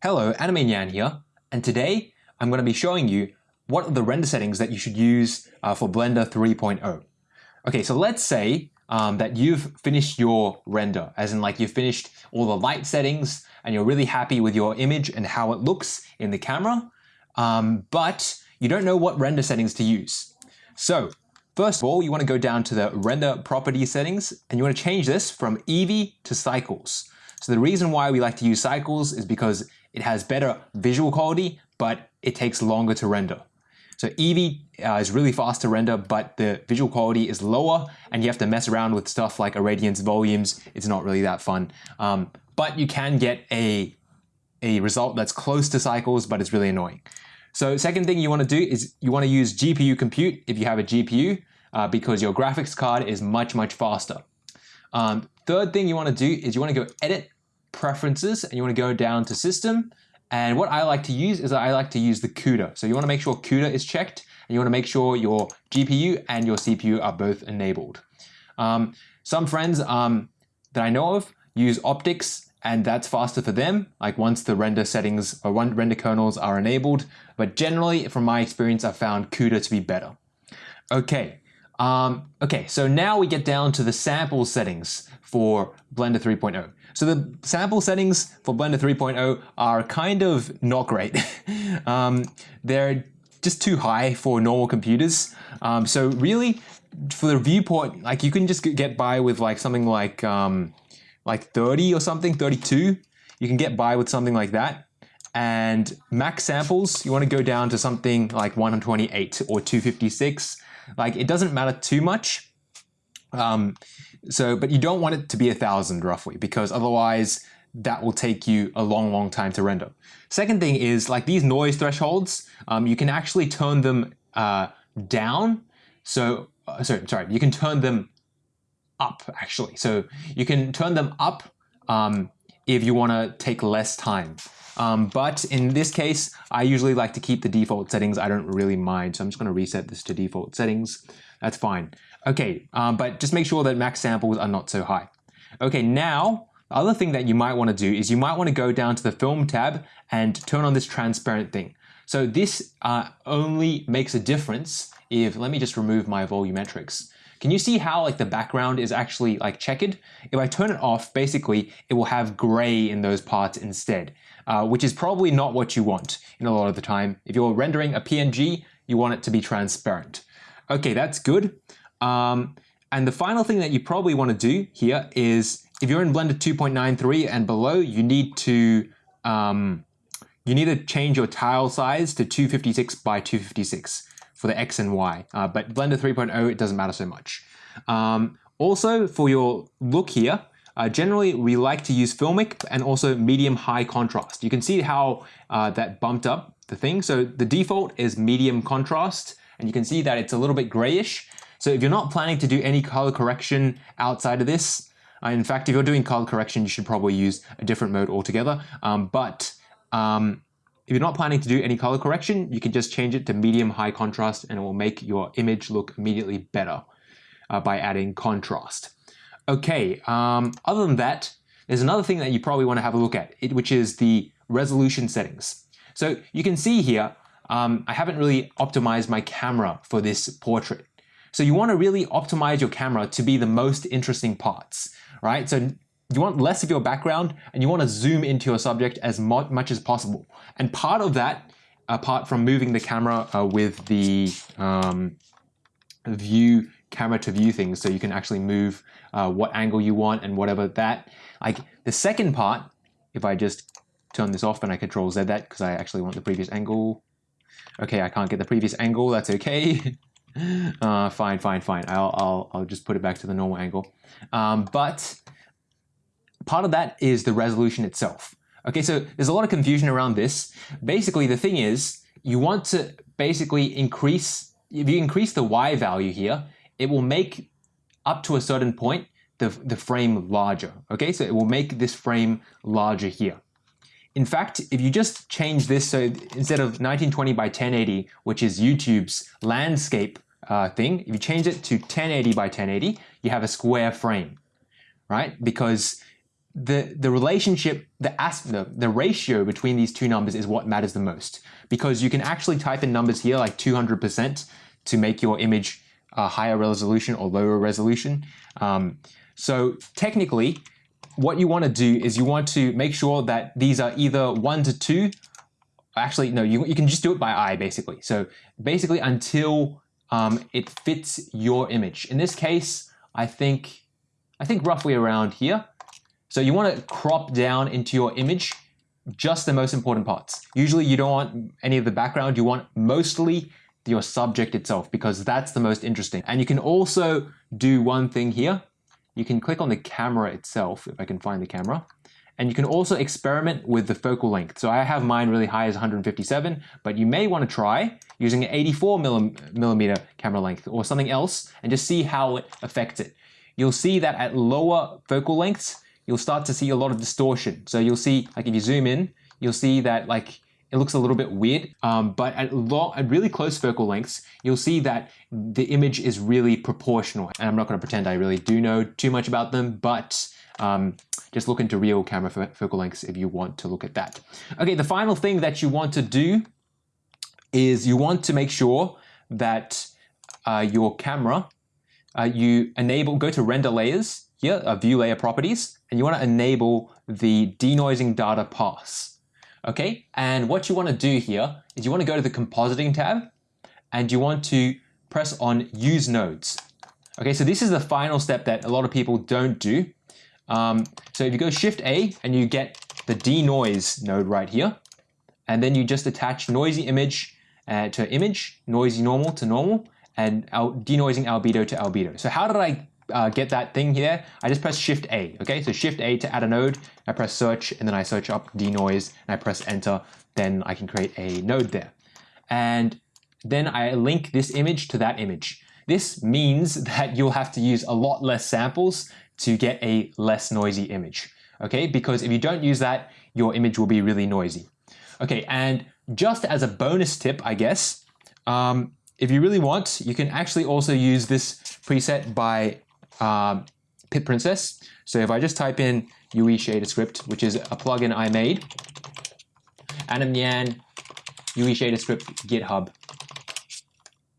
Hello, Anime Nyan here, and today I'm going to be showing you what are the render settings that you should use uh, for Blender 3.0. Okay, so let's say um, that you've finished your render, as in like you've finished all the light settings and you're really happy with your image and how it looks in the camera, um, but you don't know what render settings to use. So first of all, you want to go down to the render property settings and you want to change this from Eevee to cycles. So the reason why we like to use cycles is because it has better visual quality, but it takes longer to render. So Eevee uh, is really fast to render, but the visual quality is lower and you have to mess around with stuff like irradiance volumes. It's not really that fun. Um, but you can get a, a result that's close to cycles, but it's really annoying. So second thing you want to do is you want to use GPU compute if you have a GPU uh, because your graphics card is much, much faster. Um, third thing you want to do is you want to go edit preferences and you want to go down to system. And what I like to use is I like to use the CUDA. So you want to make sure CUDA is checked and you want to make sure your GPU and your CPU are both enabled. Um, some friends um, that I know of use OptiX and that's faster for them, like once the render settings or render kernels are enabled. But generally, from my experience, I've found CUDA to be better. Okay, um, okay, so now we get down to the sample settings for Blender 3.0. So the sample settings for Blender 3.0 are kind of not great. um, they're just too high for normal computers. Um, so really, for the viewport, like you can just get by with like something like um, like 30 or something, 32. You can get by with something like that. And max samples, you want to go down to something like 128 or 256. Like it doesn't matter too much. Um, so, but you don't want it to be a thousand roughly because otherwise that will take you a long, long time to render. Second thing is like these noise thresholds, um, you can actually turn them uh, down. So, uh, sorry, sorry, you can turn them up actually. So you can turn them up um, if you want to take less time. Um, but in this case, I usually like to keep the default settings. I don't really mind. So I'm just going to reset this to default settings. That's fine. Okay, um, but just make sure that max samples are not so high. Okay, now the other thing that you might want to do is you might want to go down to the film tab and turn on this transparent thing. So this uh, only makes a difference if, let me just remove my volumetrics. Can you see how like the background is actually like checkered? If I turn it off, basically it will have gray in those parts instead, uh, which is probably not what you want in a lot of the time. If you're rendering a PNG, you want it to be transparent. Okay, that's good. Um, and the final thing that you probably want to do here is if you're in Blender 2.93 and below, you need to um, you need to change your tile size to 256 by 256 for the X and Y. Uh, but Blender 3.0, it doesn't matter so much. Um, also, for your look here, uh, generally we like to use Filmic and also medium high contrast. You can see how uh, that bumped up the thing. So the default is medium contrast, and you can see that it's a little bit grayish. So if you're not planning to do any color correction outside of this, uh, in fact, if you're doing color correction, you should probably use a different mode altogether. Um, but um, if you're not planning to do any color correction, you can just change it to medium high contrast and it will make your image look immediately better uh, by adding contrast. Okay, um, other than that, there's another thing that you probably want to have a look at, which is the resolution settings. So you can see here, um, I haven't really optimized my camera for this portrait. So you want to really optimize your camera to be the most interesting parts, right? So you want less of your background and you want to zoom into your subject as much as possible. And part of that, apart from moving the camera uh, with the um, view camera to view things so you can actually move uh, what angle you want and whatever that. Like the second part, if I just turn this off and I control Z that because I actually want the previous angle. Okay, I can't get the previous angle, that's okay. uh, fine, fine, fine. I'll, I'll, I'll just put it back to the normal angle. Um, but part of that is the resolution itself. Okay, so there's a lot of confusion around this. Basically, the thing is, you want to basically increase, if you increase the Y value here, it will make up to a certain point the, the frame larger. Okay, so it will make this frame larger here. In fact, if you just change this, so instead of 1920 by 1080, which is YouTube's landscape uh, thing, if you change it to 1080 by 1080, you have a square frame, right? Because the, the relationship, the, as, the, the ratio between these two numbers is what matters the most. Because you can actually type in numbers here like 200% to make your image a higher resolution or lower resolution. Um, so technically, what you want to do is you want to make sure that these are either 1 to 2 actually no you, you can just do it by eye basically. So basically until um, it fits your image. In this case I think I think roughly around here so you want to crop down into your image just the most important parts usually you don't want any of the background you want mostly your subject itself because that's the most interesting and you can also do one thing here you can click on the camera itself if I can find the camera and you can also experiment with the focal length. So I have mine really high as 157, but you may want to try using an 84 millimeter camera length or something else and just see how it affects it. You'll see that at lower focal lengths, you'll start to see a lot of distortion. So you'll see, like if you zoom in, you'll see that like it looks a little bit weird, um, but at, long, at really close focal lengths, you'll see that the image is really proportional. And I'm not going to pretend I really do know too much about them, but um, just look into real camera focal lengths if you want to look at that. Okay, the final thing that you want to do is you want to make sure that uh, your camera, uh, you enable, go to render layers here, uh, view layer properties, and you want to enable the denoising data pass. Okay, and what you want to do here is you want to go to the compositing tab and you want to press on use nodes. Okay, so this is the final step that a lot of people don't do. Um, so if you go Shift A and you get the denoise node right here, and then you just attach noisy image uh, to image, noisy normal to normal, and denoising albedo to albedo. So how did I uh, get that thing here? I just press Shift A, okay? So Shift A to add a node, I press search, and then I search up denoise, and I press enter, then I can create a node there. And then I link this image to that image. This means that you'll have to use a lot less samples to get a less noisy image. Okay, because if you don't use that, your image will be really noisy. Okay, and just as a bonus tip, I guess, um, if you really want, you can actually also use this preset by um, Pit Princess. So if I just type in UE Shader Script, which is a plugin I made, Anime Nyan, UE Shader Script, GitHub.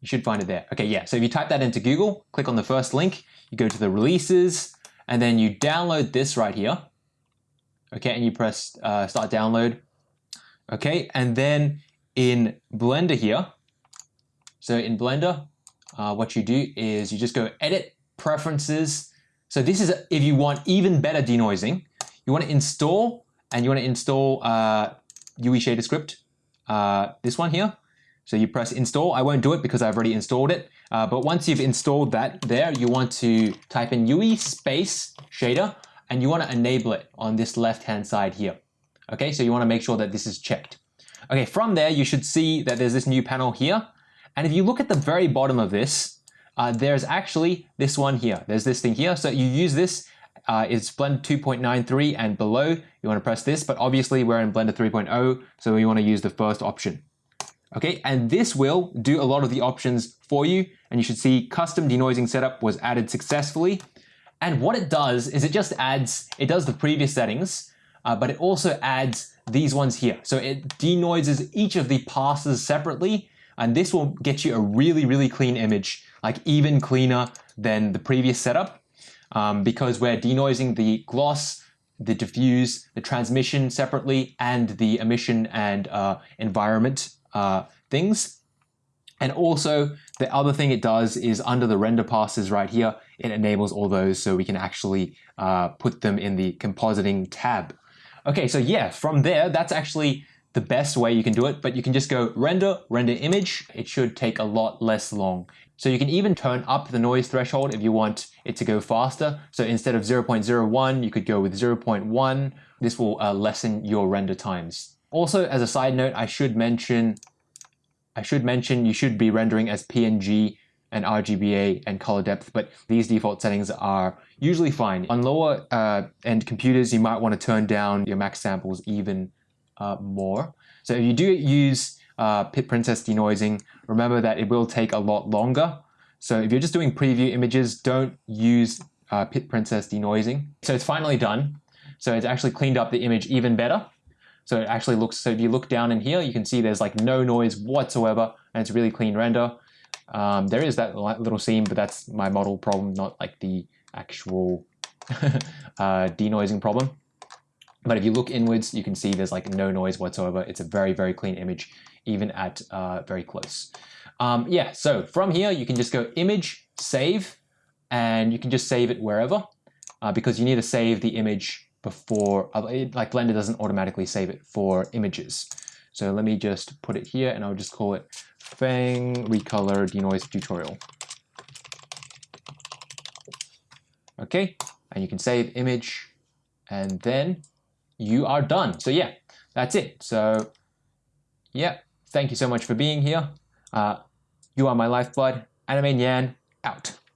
You should find it there. Okay, yeah, so if you type that into Google, click on the first link, you go to the releases, and then you download this right here. Okay, and you press uh, start download. Okay, and then in Blender here, so in Blender, uh, what you do is you just go edit preferences. So this is if you want even better denoising, you want to install and you want to install uh, UE shader script, uh, this one here. So you press install. I won't do it because I've already installed it. Uh, but once you've installed that there, you want to type in UE space shader and you want to enable it on this left-hand side here. Okay, so you want to make sure that this is checked. Okay, from there, you should see that there's this new panel here. And if you look at the very bottom of this, uh, there's actually this one here. There's this thing here. So you use this, uh, it's Blender 2.93 and below, you want to press this, but obviously we're in Blender 3.0, so you want to use the first option. Okay, and this will do a lot of the options for you. And you should see custom denoising setup was added successfully. And what it does is it just adds, it does the previous settings, uh, but it also adds these ones here. So it denoises each of the passes separately. And this will get you a really, really clean image, like even cleaner than the previous setup. Um, because we're denoising the gloss, the diffuse, the transmission separately, and the emission and uh, environment uh, things. And also the other thing it does is under the render passes right here, it enables all those so we can actually uh, put them in the compositing tab. Okay, so yeah, from there, that's actually the best way you can do it, but you can just go render, render image. It should take a lot less long. So you can even turn up the noise threshold if you want it to go faster. So instead of 0.01, you could go with 0.1. This will uh, lessen your render times. Also, as a side note, I should mention, I should mention you should be rendering as PNG and RGBA and color depth, but these default settings are usually fine. On lower uh, end computers, you might want to turn down your max samples even uh, more. So if you do use uh, Pit Princess denoising, remember that it will take a lot longer. So if you're just doing preview images, don't use uh, Pit Princess denoising. So it's finally done. So it's actually cleaned up the image even better. So it actually looks, so if you look down in here, you can see there's like no noise whatsoever and it's a really clean render. Um, there is that little seam, but that's my model problem, not like the actual uh, denoising problem. But if you look inwards, you can see there's like no noise whatsoever. It's a very, very clean image, even at uh, very close. Um, yeah, so from here, you can just go image, save, and you can just save it wherever uh, because you need to save the image before, like Blender doesn't automatically save it for images. So let me just put it here and I'll just call it Fang Recolor Denoise Tutorial. Okay, and you can save image and then you are done. So yeah, that's it. So yeah, thank you so much for being here. Uh, you are my lifeblood. Anime Nyan out.